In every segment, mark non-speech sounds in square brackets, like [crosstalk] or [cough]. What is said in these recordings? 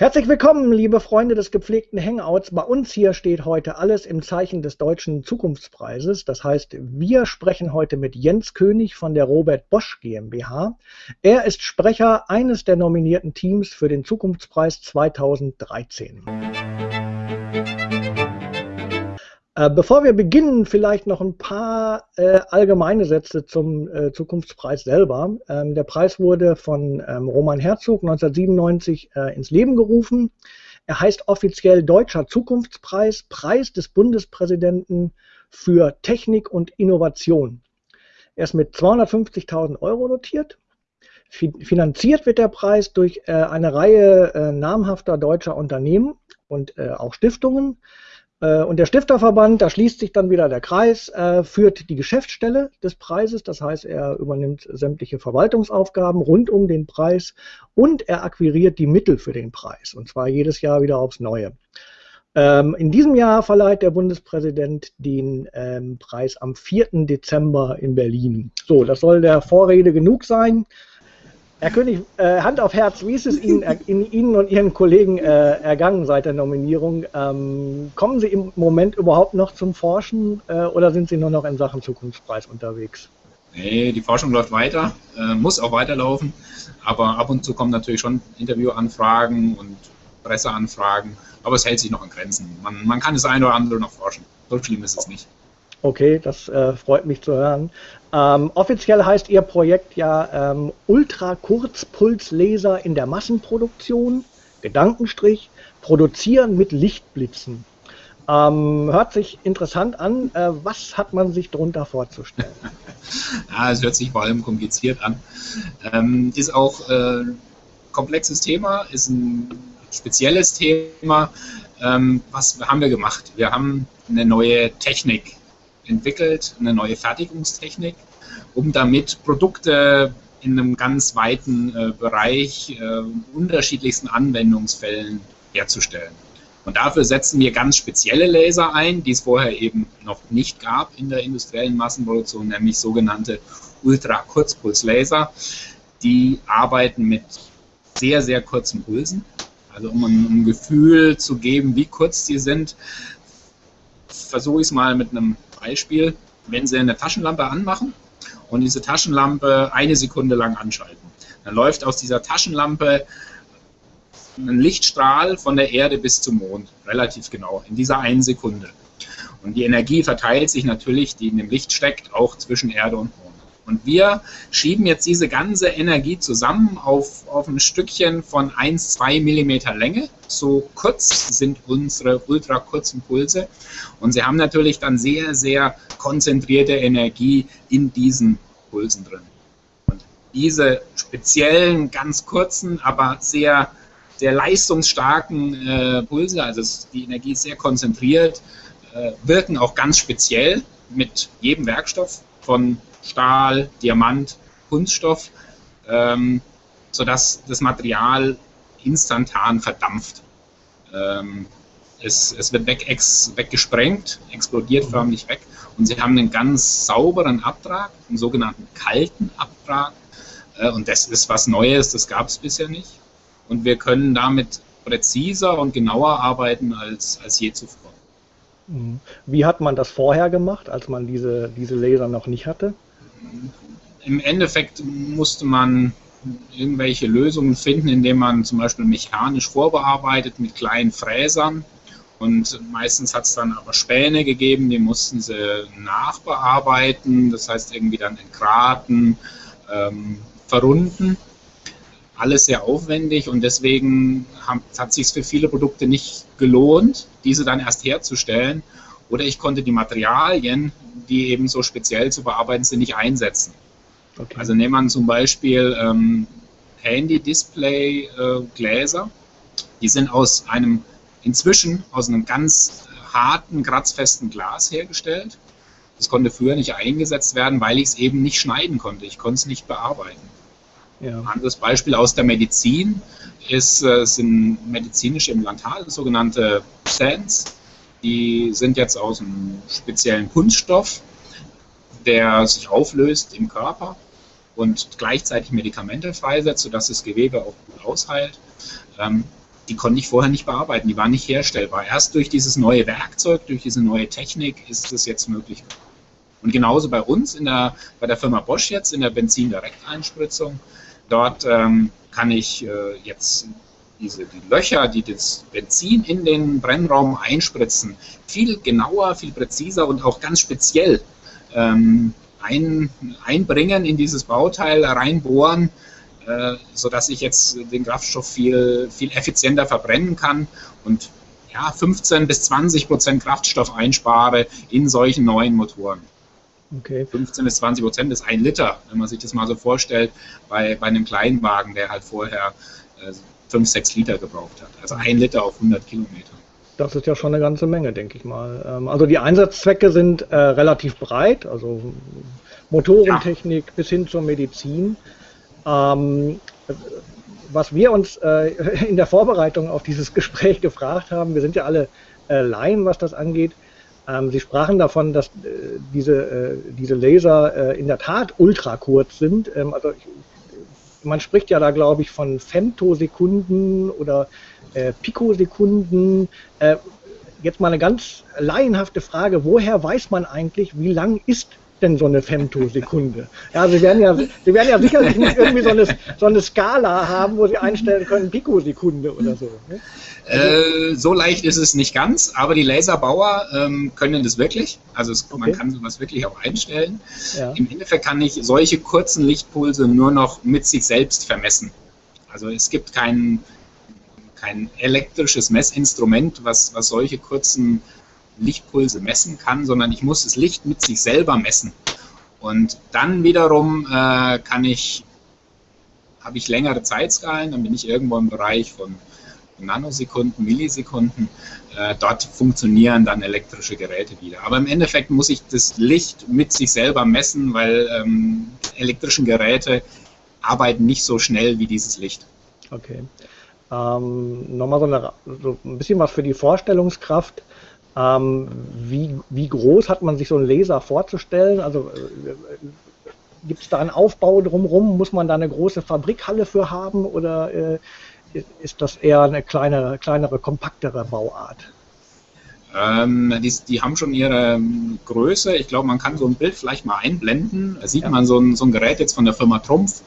Herzlich willkommen, liebe Freunde des gepflegten Hangouts. Bei uns hier steht heute alles im Zeichen des Deutschen Zukunftspreises. Das heißt, wir sprechen heute mit Jens König von der Robert Bosch GmbH. Er ist Sprecher eines der nominierten Teams für den Zukunftspreis 2013. Äh, bevor wir beginnen, vielleicht noch ein paar äh, allgemeine Sätze zum äh, Zukunftspreis selber. Ähm, der Preis wurde von ähm, Roman Herzog 1997 äh, ins Leben gerufen. Er heißt offiziell Deutscher Zukunftspreis, Preis des Bundespräsidenten für Technik und Innovation. Er ist mit 250.000 Euro notiert. Finanziert wird der Preis durch äh, eine Reihe äh, namhafter deutscher Unternehmen und auch Stiftungen. Äh, und der Stifterverband, da schließt sich dann wieder der Kreis, äh, führt die Geschäftsstelle des Preises, das heißt, er übernimmt sämtliche Verwaltungsaufgaben rund um den Preis und er akquiriert die Mittel für den Preis, und zwar jedes Jahr wieder aufs Neue. Ähm, in diesem Jahr verleiht der Bundespräsident den ähm, Preis am 4. Dezember in Berlin. So, das soll der Vorrede genug sein. Herr König, äh, Hand auf Herz, wie ist es Ihnen, äh, Ihnen und Ihren Kollegen äh, ergangen seit der Nominierung? Ähm, kommen Sie im Moment überhaupt noch zum Forschen äh, oder sind Sie nur noch in Sachen Zukunftspreis unterwegs? Nee, die Forschung läuft weiter, äh, muss auch weiterlaufen, aber ab und zu kommen natürlich schon Interviewanfragen und Presseanfragen, aber es hält sich noch in Grenzen. Man, man kann das eine oder andere noch forschen. So schlimm ist es nicht. Okay, das äh, freut mich zu hören. Ähm, offiziell heißt Ihr Projekt ja ähm, Ultrakurzpulslaser in der Massenproduktion, Gedankenstrich, produzieren mit Lichtblitzen. Ähm, hört sich interessant an. Äh, was hat man sich darunter vorzustellen? [laughs] ja, es hört sich vor allem kompliziert an. Ähm, ist auch äh, komplexes Thema, ist ein spezielles Thema. Ähm, was haben wir gemacht? Wir haben eine neue Technik entwickelt, eine neue Fertigungstechnik, um damit Produkte in einem ganz weiten äh, Bereich äh, unterschiedlichsten Anwendungsfällen herzustellen. Und dafür setzen wir ganz spezielle Laser ein, die es vorher eben noch nicht gab in der industriellen Massenproduktion, nämlich sogenannte Ultrakurzpulslaser. Die arbeiten mit sehr, sehr kurzen Pulsen. Also um ein, Gefühl zu geben, wie kurz die sind, versuche ich es mal mit einem Beispiel, wenn Sie eine Taschenlampe anmachen und diese Taschenlampe eine Sekunde lang anschalten, dann läuft aus dieser Taschenlampe ein Lichtstrahl von der Erde bis zum Mond, relativ genau, in dieser einen Sekunde. Und die Energie verteilt sich natürlich, die in dem Licht steckt, auch zwischen Erde und Mond. Und wir schieben jetzt diese ganze Energie zusammen auf, auf ein Stückchen von 1, 2 Millimeter Länge. So kurz sind unsere ultra kurzen Pulse. Und sie haben natürlich dann sehr, sehr konzentrierte Energie in diesen Pulsen drin. Und diese speziellen, ganz kurzen, aber sehr, sehr leistungsstarken äh, Pulse, also die Energie ist sehr konzentriert, äh, wirken auch ganz speziell mit jedem Werkstoff von Stahl, Diamant, Kunststoff, ähm, sodass das Material instantan verdampft. Ähm, es, es, wird weg, ex, weggesprengt, explodiert mhm. förmlich weg und sie haben einen ganz sauberen Abtrag, einen sogenannten kalten Abtrag. Äh, und das ist was Neues, das gab es bisher nicht. Und wir können damit präziser und genauer arbeiten als, als je zuvor. Wie hat man das vorher gemacht, als man diese, diese Laser noch nicht hatte? im Endeffekt musste man irgendwelche Lösungen finden, indem man zum Beispiel mechanisch vorbearbeitet mit kleinen Fräsern. Und meistens hat es dann aber Späne gegeben, die mussten sie nachbearbeiten, das heißt irgendwie dann entgraten, ähm, verrunden. Alles sehr aufwendig und deswegen haben, hat sich für viele Produkte nicht gelohnt, diese dann erst herzustellen. Oder ich konnte die Materialien, die eben so speziell zu bearbeiten sind, nicht einsetzen. Okay. Also nehmen wir zum Beispiel ähm, Handy-Display-Gläser. Äh, die sind aus einem, inzwischen aus einem ganz harten, kratzfesten Glas hergestellt. Das konnte früher nicht eingesetzt werden, weil ich es eben nicht schneiden konnte. Ich konnte es nicht bearbeiten. Ja. Ein anderes Beispiel aus der Medizin ist, äh, sind medizinische Implantate, sogenannte Stents. Die sind jetzt aus einem speziellen Kunststoff, der sich auflöst im Körper und gleichzeitig Medikamente freisetzt, sodass das Gewebe auch gut ausheilt. Ähm, die konnte ich vorher nicht bearbeiten, die waren nicht herstellbar. Erst durch dieses neue Werkzeug, durch diese neue Technik ist es jetzt möglich. Und genauso bei uns in der, bei der Firma Bosch jetzt in der Benzin-Direkteinspritzung. Dort ähm, kann ich äh, jetzt diese, die Löcher, die das Benzin in den Brennraum einspritzen, viel genauer, viel präziser und auch ganz speziell ähm, ein, einbringen in dieses Bauteil, reinbohren, äh, sodass ich jetzt den Kraftstoff viel, viel effizienter verbrennen kann und ja, 15 bis 20 Prozent Kraftstoff einspare in solchen neuen Motoren. Okay. 15 bis 20 Prozent ist ein Liter, wenn man sich das mal so vorstellt, bei, bei einem Kleinwagen, der halt vorher äh, 5, 6 Liter gebraucht hat. Also ein Liter auf 100 Kilometer. Das ist ja schon eine ganze Menge, denke ich mal. Ähm, also die Einsatzzwecke sind äh, relativ breit, also Motorentechnik ja. bis hin zur Medizin. Ähm, was wir uns äh, [laughs] in der Vorbereitung auf dieses Gespräch gefragt haben, wir sind ja alle äh, Laien, was das angeht, Sie sprachen davon, dass äh, diese, äh, diese Laser äh, in der Tat ultra kurz sind. Ähm, also man spricht ja da, glaube ich, von Femtosekunden oder Pikosekunden. Jetzt mal eine ganz laienhafte Frage, woher weiß man eigentlich, wie lang ist denn so eine Femtosekunde? Ja, Sie werden ja, Sie werden ja sicherlich nicht irgendwie so eine, so eine Skala haben, wo Sie einstellen können, Pikosekunde oder so. Ne? Äh, so leicht ist es nicht ganz, aber die Laserbauer ähm, können das wirklich. Also es, okay. man kann sowas wirklich auch einstellen. Ja. Im Endeffekt kann ich solche kurzen Lichtpulse nur noch mit sich selbst vermessen. Also es gibt kein, kein elektrisches Messinstrument, was, was solche kurzen Lichtpulse messen kann, sondern ich muss das Licht mit sich selber messen. Und dann wiederum äh, kann ich, habe ich längere Zeitskalen, dann bin ich irgendwo im Bereich von Nanosekunden, Millisekunden. Äh, dort funktionieren dann elektrische Geräte wieder. Aber im Endeffekt muss ich das Licht mit sich selber messen, weil ähm, elektrische Geräte arbeiten nicht so schnell wie dieses Licht. Okay. Ähm, Nochmal so, so, ein bisschen was für die Vorstellungskraft. Ähm, wie, wie groß hat man sich so einen Laser vorzustellen? Also äh, gibt es da einen Aufbau drumherum? Muss man da eine große Fabrikhalle für haben oder äh, ist das eher eine kleinere, kleinere kompaktere Bauart? Ähm, die, die, haben schon ihre Größe. Ich glaube, man kann so ein Bild vielleicht mal einblenden. Da sieht ja. man so ein, so ein Gerät jetzt von der Firma Trumpf.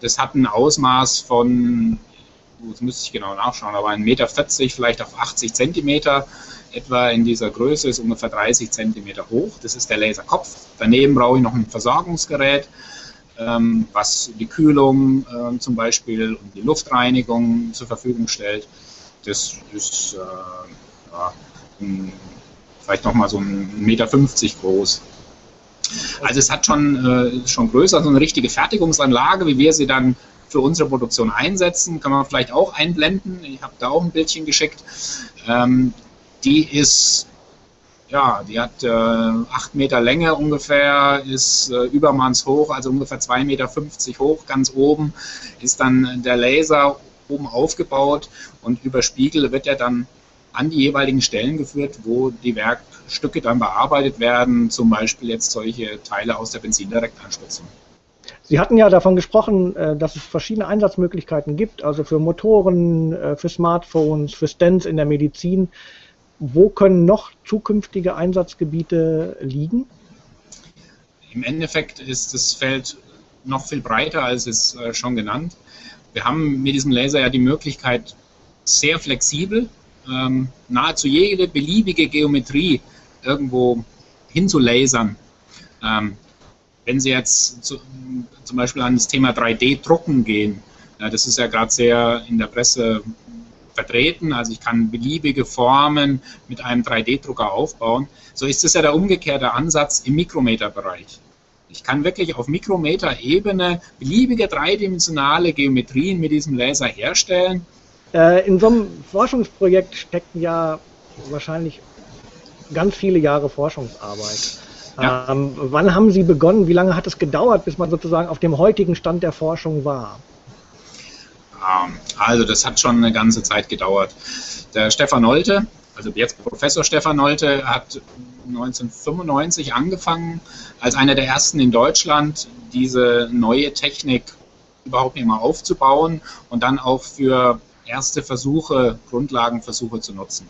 Das hat ein Ausmaß von, jetzt müsste ich genau nachschauen, aber 1,40 Meter, vielleicht auf 80 Zentimeter etwa in dieser Größe, ist ungefähr 30 Zentimeter hoch. Das ist der Laserkopf. Daneben brauche ich noch ein Versorgungsgerät ähm, was die Kühlung äh, zum Beispiel und die Luftreinigung zur Verfügung stellt. Das ist äh, ja, ein, vielleicht nochmal so ein Meter 50 groß. Also es hat schon, äh, schon größer, so eine richtige Fertigungsanlage, wie wir sie dann für unsere Produktion einsetzen, kann man vielleicht auch einblenden. Ich habe da auch ein Bildchen geschickt. Ähm, die ist ja, die hat äh, 8 Meter Länge ungefähr, ist äh, übermannshoch, also ungefähr 2,50 Meter hoch. Ganz oben ist dann der Laser oben aufgebaut und über Spiegel wird er dann an die jeweiligen Stellen geführt, wo die Werkstücke dann bearbeitet werden, zum Beispiel jetzt solche Teile aus der Benzindirektanspritzung. Sie hatten ja davon gesprochen, äh, dass es verschiedene Einsatzmöglichkeiten gibt, also für Motoren, äh, für Smartphones, für Stents in der Medizin wo können noch zukünftige Einsatzgebiete liegen? Im Endeffekt ist das Feld noch viel breiter als es äh, schon genannt. Wir haben mit diesem Laser ja die Möglichkeit, sehr flexibel ähm, nahezu jede beliebige Geometrie irgendwo hinzulasern. Ähm, wenn Sie jetzt zum Beispiel an das Thema 3D-Drucken gehen, das ist ja gerade sehr in der Presse vertreten. Also ich kann beliebige Formen mit einem 3D-Drucker aufbauen. So ist es ja der umgekehrte Ansatz im Mikrometerbereich. Ich kann wirklich auf Mikrometer-Ebene beliebige dreidimensionale Geometrien mit diesem Laser herstellen. Äh, in so einem Forschungsprojekt stecken ja wahrscheinlich ganz viele Jahre Forschungsarbeit. Ja. Ähm, wann haben Sie begonnen? Wie lange hat es gedauert, bis man sozusagen auf dem heutigen Stand der Forschung war? Also das hat schon eine ganze Zeit gedauert. Der Stefan Nolte, also jetzt Professor Stefan Nolte, hat 1995 angefangen, als einer der ersten in Deutschland diese neue Technik überhaupt nicht mal aufzubauen und dann auch für erste Versuche, Grundlagenversuche zu nutzen.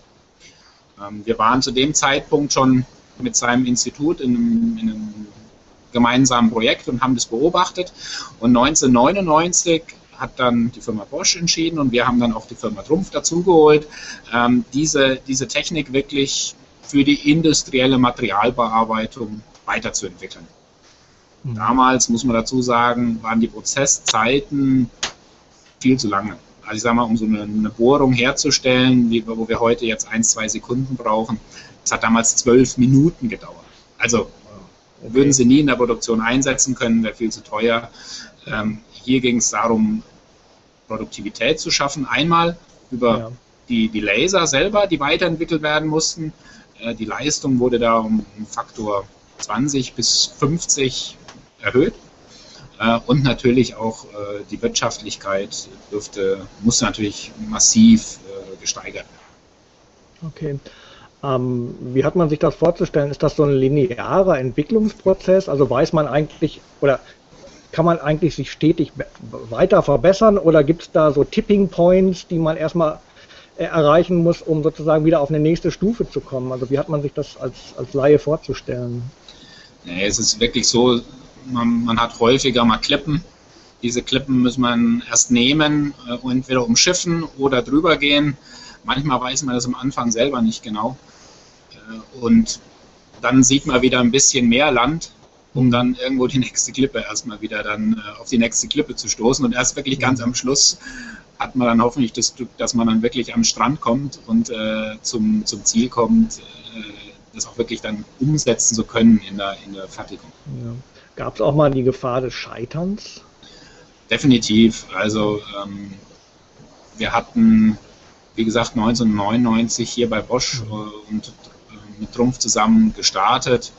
Ähm, wir waren zu dem Zeitpunkt schon mit seinem Institut in einem, in einem gemeinsamen Projekt und haben das beobachtet. Und 1999 hat dann die Firma Bosch entschieden und wir haben dann auch die Firma Trumpf dazugeholt, ähm, diese, diese Technik wirklich für die industrielle Materialbearbeitung weiterzuentwickeln. Mhm. Damals, muss man dazu sagen, waren die Prozesszeiten viel zu lange. Also ich sage mal, um so eine, eine Bohrung herzustellen, wie, wo wir heute jetzt ein, zwei Sekunden brauchen, das hat damals zwölf Minuten gedauert. Also okay. würden sie nie in der Produktion einsetzen können, wäre viel zu teuer. Ähm, hier ging es darum, Produktivität zu schaffen. Einmal über ja. die, die Laser selber, die weiterentwickelt werden mussten. Äh, die Leistung wurde da um Faktor 20 bis 50 erhöht. Äh, und natürlich auch äh, die Wirtschaftlichkeit dürfte, musste natürlich massiv gesteigert werden. Okay. Ähm, wie hat man sich das vorzustellen? Ist das so ein linearer Entwicklungsprozess? Also weiß man eigentlich, oder kann man eigentlich sich stetig weiter verbessern oder gibt es da so Tipping Points, die man erstmal äh, erreichen muss, um sozusagen wieder auf eine nächste Stufe zu kommen? Also wie hat man sich das als, als Laie vorzustellen? Nee, es ist wirklich so, man, man hat häufiger mal Klippen. Diese Klippen muss man erst nehmen, äh, entweder umschiffen oder drüber gehen. Manchmal weiß man das am Anfang selber nicht genau. Äh, und dann sieht man wieder ein bisschen mehr Land um dann irgendwo die [laughs] nächste Klippe erstmal wieder dann äh, auf die nächste Klippe zu stoßen. Und erst wirklich ganz am Schluss hat man dann hoffentlich das Glück, dass man dann wirklich am Strand kommt und äh, zum, zum Ziel kommt, äh, das auch wirklich dann umsetzen zu können in der, in der Fertigung. Ja. Gab es auch mal die Gefahr des Scheiterns? Definitiv. Also ähm, wir hatten, wie gesagt, 1999 hier bei Bosch mhm. äh, und äh, mit Trumpf zusammen gestartet.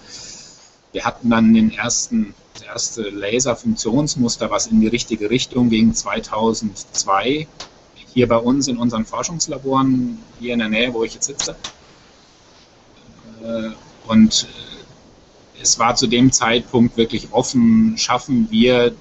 Wir hatten dann den ersten, das erste Laser-Funktionsmuster, was in die richtige Richtung ging, 2002. Hier bei uns in unseren Forschungslaboren, hier in der Nähe, wo ich jetzt sitze. Äh, und äh, es war zu dem Zeitpunkt wirklich offen, schaffen wir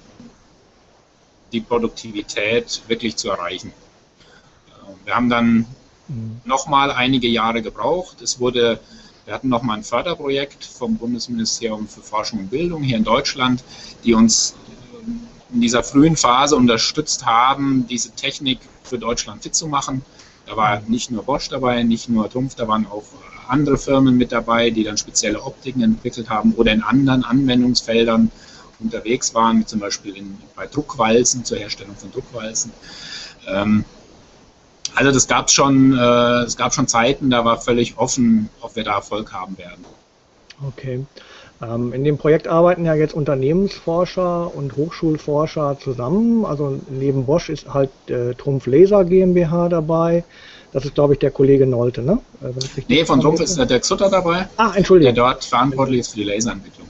die Produktivität wirklich zu erreichen. Äh, wir haben dann mhm. nochmal einige Jahre gebraucht. Es wurde wir hatten nochmal ein Förderprojekt vom Bundesministerium für Forschung und Bildung hier in Deutschland, die uns äh, in dieser frühen Phase unterstützt haben, diese Technik für Deutschland fit zu machen. Da war nicht nur Bosch dabei, nicht nur Trumpf, da waren auch andere Firmen mit dabei, die dann spezielle Optiken entwickelt haben oder in anderen Anwendungsfeldern unterwegs waren, zum Beispiel in, bei Druckwalzen, zur Herstellung von Druckwalzen. Ähm, also das gab schon, äh, es gab schon Zeiten, da war völlig offen, ob wir da Erfolg haben werden. Okay. Ähm, in dem Projekt arbeiten ja jetzt Unternehmensforscher und Hochschulforscher zusammen. Also neben Bosch ist halt äh, Trumpf Laser GmbH dabei. Das ist, glaube ich, der Kollege Nolte, ne? Äh, nee, von Trumpf ist der Dirk Sutter dabei. Ach, Entschuldigung. Der dort verantwortlich ist für die Laserentwicklung.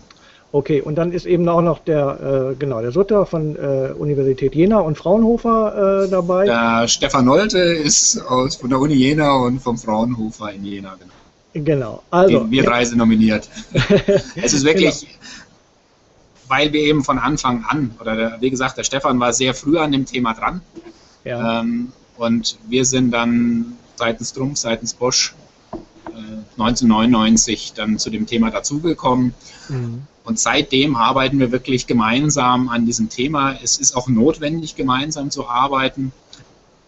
Okay, und dann ist eben auch noch der, äh, genau, der Sutter von äh, Universität Jena und Fraunhofer äh, dabei. Der Stefan Nolte ist aus, von der Uni Jena und vom Fraunhofer in Jena, genau. Genau. Also, wir drei sind nominiert. [laughs] es ist wirklich, genau. weil wir eben von Anfang an, oder der, wie gesagt, der Stefan war sehr früh an dem Thema dran. Ja. Ähm, und wir sind dann seitens Trumpf, seitens Bosch 1999 äh, dann zu dem Thema dazugekommen. Mhm. Und seitdem arbeiten wir wirklich gemeinsam an diesem Thema. Es ist auch notwendig, gemeinsam zu arbeiten.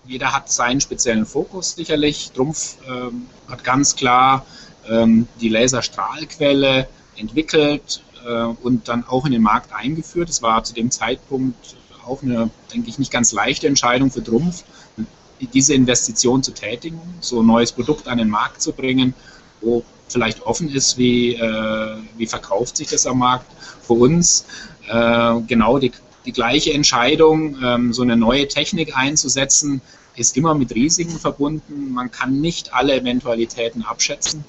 Jeder hat seinen speziellen Fokus sicherlich. Trumpf ähm, hat ganz klar ähm, die Laserstrahlquelle entwickelt äh, und dann auch in den Markt eingeführt. Es war zu dem Zeitpunkt auch eine, denke ich, nicht ganz leichte Entscheidung für Trumpf, diese Investition zu tätigen, so ein neues Produkt an den Markt zu bringen, wo vielleicht offen ist, wie, äh, wie verkauft sich das am Markt. Für uns äh, genau die, die gleiche Entscheidung, ähm, so eine neue Technik einzusetzen, ist immer mit Risiken verbunden. Man kann nicht alle Eventualitäten abschätzen.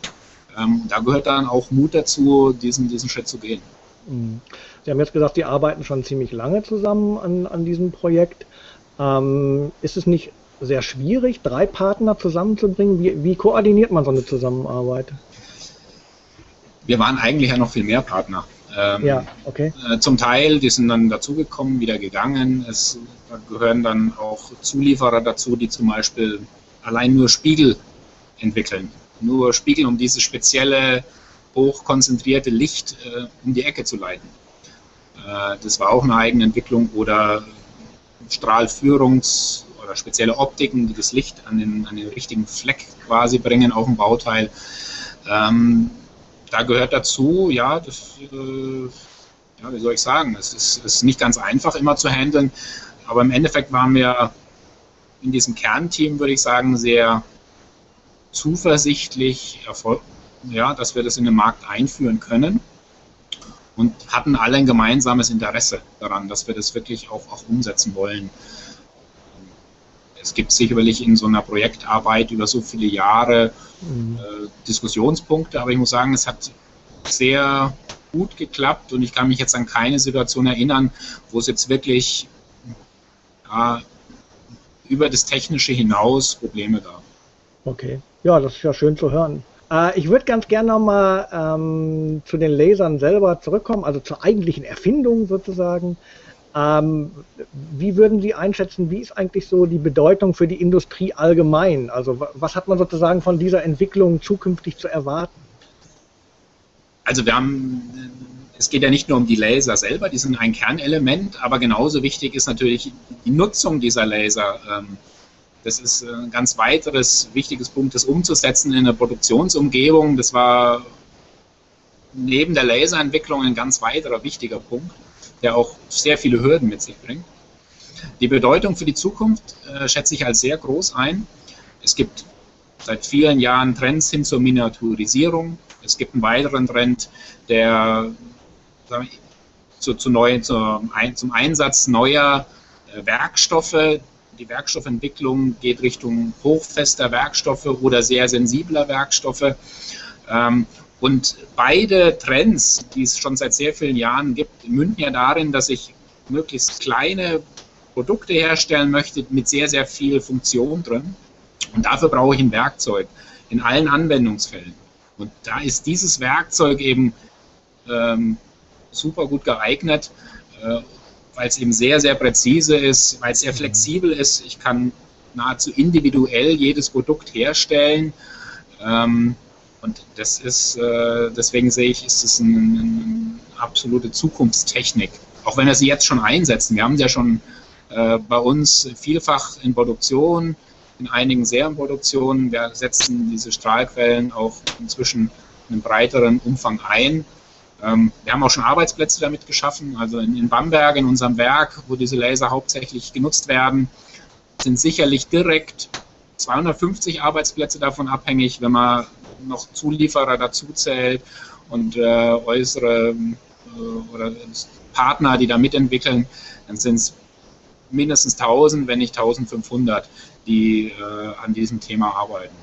Ähm, da gehört dann auch Mut dazu, diesen, diesen Schritt zu gehen. Mhm. Sie haben jetzt gesagt, Sie arbeiten schon ziemlich lange zusammen an, an diesem Projekt. Ähm, ist es nicht sehr schwierig, drei Partner zusammenzubringen? Wie, wie koordiniert man so eine Zusammenarbeit? wir waren eigentlich ja noch viel mehr Partner. Ähm, ja, okay. Äh, zum Teil, die sind dann dazugekommen, wieder gegangen. Es gehören dann auch Zulieferer dazu, die zum Beispiel allein nur Spiegel entwickeln. Nur Spiegel, um dieses spezielle, hochkonzentrierte Licht äh, um die Ecke zu leiten. Äh, das war auch eine eigene Entwicklung. Oder Strahlführungs- oder spezielle Optiken, die das Licht an den, an den richtigen Fleck quasi bringen auf dem Bauteil. Ähm, da gehört dazu, ja, das, äh, ja, wie soll ich sagen, es ist, ist nicht ganz einfach immer zu handeln, aber im Endeffekt waren wir in diesem Kernteam, würde ich sagen, sehr zuversichtlich, ja, dass wir das in den Markt einführen können und hatten alle ein gemeinsames Interesse daran, dass wir das wirklich auch, auch umsetzen wollen. Es gibt sicherlich in so einer Projektarbeit über so viele Jahre mhm. äh, Diskussionspunkte, aber ich muss sagen, es hat sehr gut geklappt und ich kann mich jetzt an keine Situation erinnern, wo es jetzt wirklich ja, über das Technische hinaus Probleme gab. Okay, ja, das ist ja schön zu hören. Äh, ich würde ganz gerne nochmal ähm, zu den Lasern selber zurückkommen, also zur eigentlichen Erfindung sozusagen. Ähm, wie würden Sie einschätzen, wie ist eigentlich so die Bedeutung für die Industrie allgemein? Also was hat man sozusagen von dieser Entwicklung zukünftig zu erwarten? Also wir haben, es geht ja nicht nur um die Laser selber, die sind ein Kernelement, aber genauso wichtig ist natürlich die Nutzung dieser Laser. Ähm, das ist ein ganz weiteres wichtiges Punkt, das umzusetzen in der Produktionsumgebung. Das war neben der Laserentwicklung ein ganz weiterer wichtiger Punkt der auch sehr viele Hürden mit sich bringt. Die Bedeutung für die Zukunft äh, schätze ich als sehr groß ein. Es gibt seit vielen Jahren Trends hin zur Miniaturisierung. Es gibt einen weiteren Trend, der zu, zu neu, zu, ein, zum Einsatz neuer äh, Werkstoffe. Die Werkstoffentwicklung geht Richtung hochfester Werkstoffe oder sehr sensibler Werkstoffe. Ähm, und beide Trends, die es schon seit sehr vielen Jahren gibt, münden ja darin, dass ich möglichst kleine Produkte herstellen möchte mit sehr, sehr viel Funktion drin. Und dafür brauche ich ein Werkzeug in allen Anwendungsfällen. Und da ist dieses Werkzeug eben ähm, super gut geeignet, äh, weil es eben sehr, sehr präzise ist, weil es sehr flexibel ist. Ich kann nahezu individuell jedes Produkt herstellen. Ähm, und das ist, äh, deswegen sehe ich, ist es eine, eine absolute Zukunftstechnik. Auch wenn wir sie jetzt schon einsetzen. Wir haben sie ja schon äh, bei uns vielfach in Produktion, in einigen Serienproduktionen. Wir setzen diese Strahlquellen auch inzwischen in einem breiteren Umfang ein. Ähm, wir haben auch schon Arbeitsplätze damit geschaffen. Also in, in Bamberg, in unserem Werk, wo diese Laser hauptsächlich genutzt werden, sind sicherlich direkt 250 Arbeitsplätze davon abhängig, wenn man noch Zulieferer dazu zählt und äh, äußere äh, oder Partner, die da mitentwickeln, dann sind es mindestens 1000, wenn nicht 1500, die äh, an diesem Thema arbeiten.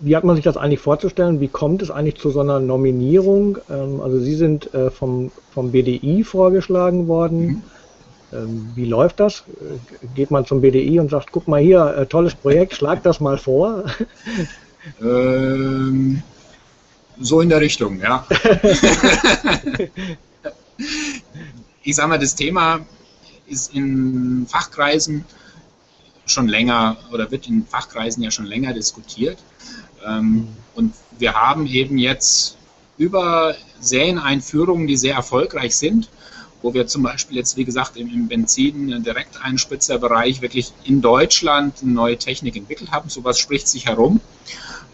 Wie hat man sich das eigentlich vorzustellen? Wie kommt es eigentlich zu so einer Nominierung? Ähm, also Sie sind äh, vom, vom BDI vorgeschlagen worden. Mhm. Ähm, wie läuft das? Äh, geht man zum BDI und sagt, guck mal hier, äh, tolles Projekt, [laughs] schlag das mal vor? Ähm, so in der Richtung, ja. [laughs] ich sage mal, das Thema ist in Fachkreisen schon länger oder wird in Fachkreisen ja schon länger diskutiert. Ähm, und wir haben eben jetzt über Serieneinführungen, die sehr erfolgreich sind, wo wir zum Beispiel jetzt, wie gesagt, im, im Benzin-Direkteinspritzerbereich wirklich in Deutschland eine neue Technik entwickelt haben. Sowas spricht sich herum.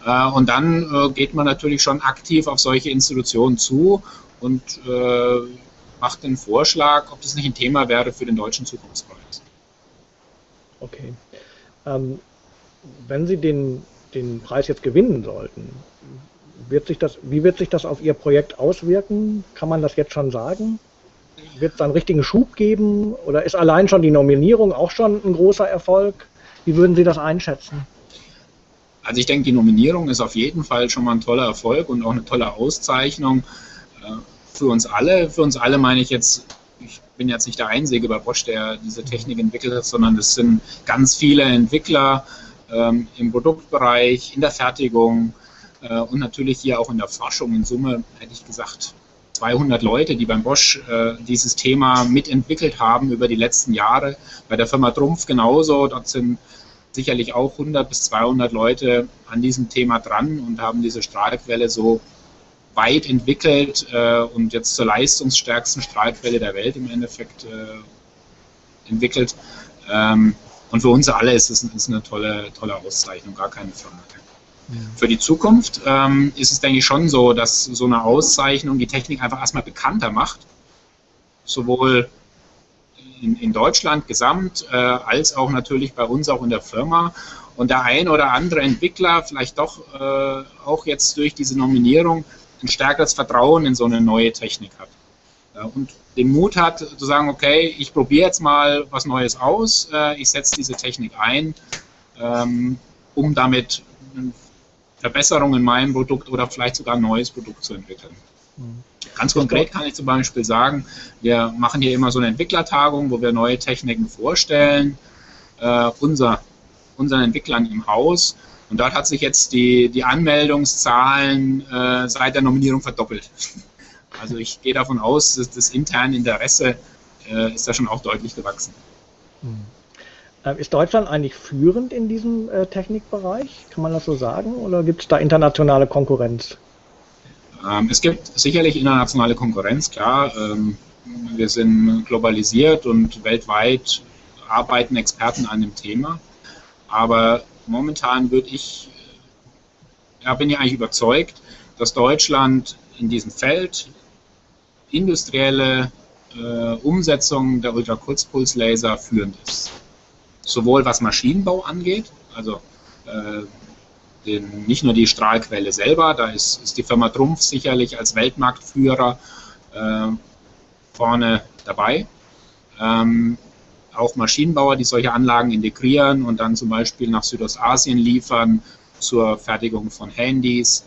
Äh, und dann äh, geht man natürlich schon aktiv auf solche Institutionen zu und äh, macht den Vorschlag, ob das nicht ein Thema wäre für den deutschen Zukunftspreis. Okay. Ähm, wenn Sie den, den Preis jetzt gewinnen sollten, wird sich das, wie wird sich das auf Ihr Projekt auswirken? Kann man das jetzt schon sagen? Wird es einen richtigen Schub geben? Oder ist allein schon die Nominierung auch schon ein großer Erfolg? Wie würden Sie das einschätzen? Also ich denke, die Nominierung ist auf jeden Fall schon mal ein toller Erfolg und auch eine tolle Auszeichnung äh, für uns alle. Für uns alle meine ich jetzt, ich bin jetzt nicht der Einzige bei Bosch, der diese Technik entwickelt hat, sondern es sind ganz viele Entwickler ähm, im Produktbereich, in der Fertigung äh, und natürlich hier auch in der Forschung. In Summe hätte ich gesagt, 200 Leute, die beim Bosch äh, dieses Thema mitentwickelt haben über die letzten Jahre. Bei der Firma Trumpf genauso. Dort sind sicherlich auch 100 bis 200 Leute an diesem Thema dran und haben diese Strahlquelle so weit entwickelt äh, und jetzt zur leistungsstärksten Strahlquelle der Welt im Endeffekt äh, entwickelt. Ähm, und für uns alle ist es ist eine tolle, tolle Auszeichnung, gar keine Frage. Für die Zukunft ähm, ist es, denke ich, schon so, dass so eine Auszeichnung die Technik einfach erstmal bekannter macht. Sowohl in, in Deutschland gesamt, äh, als auch natürlich bei uns auch in der Firma. Und der ein oder andere Entwickler vielleicht doch äh, auch jetzt durch diese Nominierung ein stärkeres Vertrauen in so eine neue Technik hat. Ja, und den Mut hat zu sagen, okay, ich probiere jetzt mal was Neues aus, äh, ich setze diese Technik ein, ähm, um damit Verbesserung in meinem Produkt oder vielleicht sogar ein neues Produkt zu entwickeln. Mhm. Ganz konkret kann ich zum Beispiel sagen, wir machen hier immer so eine Entwicklertagung, wo wir neue Techniken vorstellen, äh, unser, unseren Entwicklern im Haus. Und dort hat sich jetzt die, die Anmeldungszahlen äh, seit der Nominierung verdoppelt. [laughs] Also ich gehe davon aus, dass das interne Interesse äh, ist da schon auch deutlich gewachsen. Hm. Ist Deutschland eigentlich führend in diesem äh, Technikbereich? Kann man das so sagen? Oder gibt es da internationale Konkurrenz? Ähm, es gibt sicherlich internationale Konkurrenz, klar. Ähm, wir sind globalisiert und weltweit arbeiten Experten an dem Thema. Aber momentan würde ich, ja, bin ich eigentlich überzeugt, dass Deutschland in diesem Feld industrielle äh, Umsetzung der Ultrakurzpulslaser führend ist. Sowohl was Maschinenbau angeht, also äh, den, nicht nur die Strahlquelle selber, da ist, ist die Firma Trumpf sicherlich als Weltmarktführer äh, vorne dabei. Ähm, auch Maschinenbauer, die solche Anlagen integrieren und dann zum Beispiel nach Südostasien liefern zur Fertigung von Handys.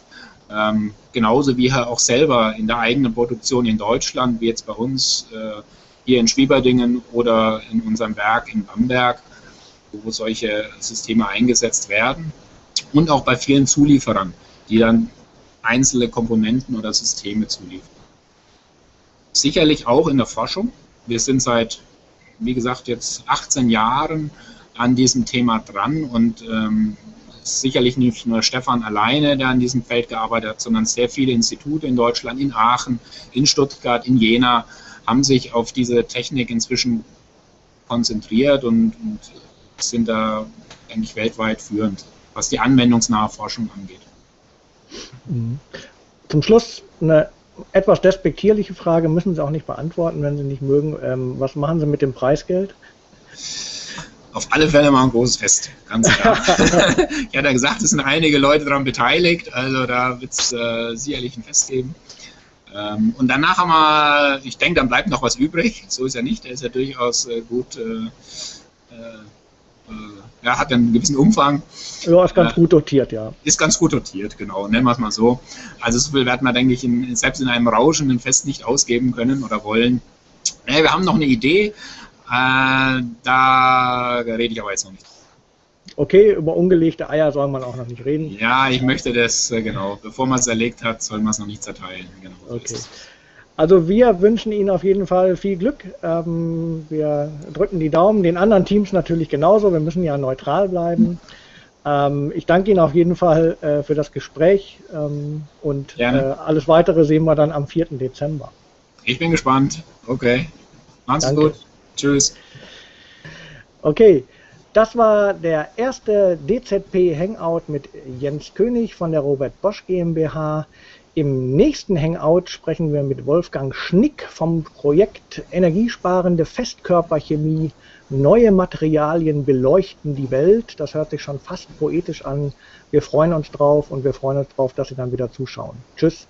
Ähm, genauso wie auch selber in der eigenen Produktion in Deutschland, wie jetzt bei uns äh, hier in Schwieberdingen oder in unserem Werk in Bamberg, wo solche Systeme eingesetzt werden und auch bei vielen Zulieferern, die dann einzelne Komponenten oder Systeme zuliefern. Sicherlich auch in der Forschung. Wir sind seit, wie gesagt, jetzt 18 Jahren an diesem Thema dran und ähm, sicherlich nicht nur Stefan alleine, der an diesem Feld gearbeitet hat, sondern sehr viele Institute in Deutschland, in Aachen, in Stuttgart, in Jena, haben sich auf diese Technik inzwischen konzentriert und, und sind da eigentlich weltweit führend was die anwendungsnahe Forschung angeht. Mhm. Zum Schluss eine etwas despektierliche Frage, müssen Sie auch nicht beantworten, wenn Sie nicht mögen. Ähm, was machen Sie mit dem Preisgeld? Auf alle Fälle mal ein großes Fest, ganz klar. [laughs] ich hatte ja gesagt, es sind einige Leute daran beteiligt, also da wird es äh, sicherlich ein Fest geben. Ähm, und danach haben wir, ich denke, dann bleibt noch was übrig. So ist ja nicht, der ist ja durchaus äh, gut. Äh, äh ja, hat einen gewissen Umfang. Ja, ist ganz äh, gut dotiert, ja. Ist ganz gut dotiert, genau, nennen wir es mal so. Also so viel werden wir, denke ich, in, selbst in einem rauschenden Fest nicht ausgeben können oder wollen. Nee, wir haben noch eine Idee, äh, da rede ich aber jetzt noch nicht. Okay, über ungelegte Eier soll man auch noch nicht reden. Ja, ich möchte das, äh, genau, bevor man es erlegt hat, soll man es noch nicht zerteilen. Genau, okay. Also wir wünschen Ihnen auf jeden Fall viel Glück. Ähm, wir drücken die Daumen, den anderen Teams natürlich genauso. Wir müssen ja neutral bleiben. Ähm, ich danke Ihnen auf jeden Fall äh, für das Gespräch ähm, und äh, alles weitere sehen wir dann am 4. Dezember. Ich bin gespannt. Okay. Macht's danke. gut. Tschüss. Okay. Das war der erste DZP Hangout mit Jens König von der Robert Bosch GmbH. Im nächsten Hangout sprechen wir mit Wolfgang Schnick vom Projekt Energiesparende Festkörperchemie. Neue Materialien beleuchten die Welt. Das hört sich schon fast poetisch an. Wir freuen uns drauf und wir freuen uns drauf, dass Sie dann wieder zuschauen. Tschüss.